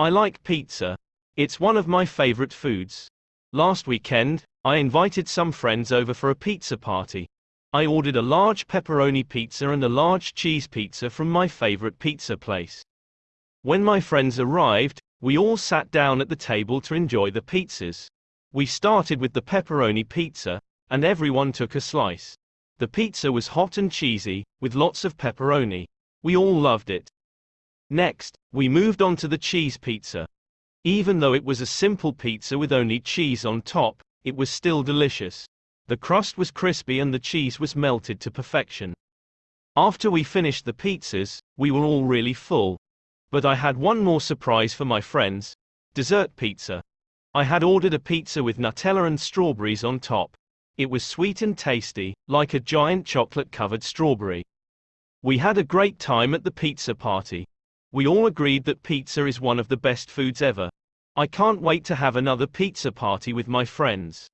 I like pizza. It's one of my favorite foods. Last weekend, I invited some friends over for a pizza party. I ordered a large pepperoni pizza and a large cheese pizza from my favorite pizza place. When my friends arrived, we all sat down at the table to enjoy the pizzas. We started with the pepperoni pizza, and everyone took a slice. The pizza was hot and cheesy, with lots of pepperoni. We all loved it. Next, we moved on to the cheese pizza. Even though it was a simple pizza with only cheese on top, it was still delicious. The crust was crispy and the cheese was melted to perfection. After we finished the pizzas, we were all really full. But I had one more surprise for my friends dessert pizza. I had ordered a pizza with Nutella and strawberries on top. It was sweet and tasty, like a giant chocolate covered strawberry. We had a great time at the pizza party. We all agreed that pizza is one of the best foods ever. I can't wait to have another pizza party with my friends.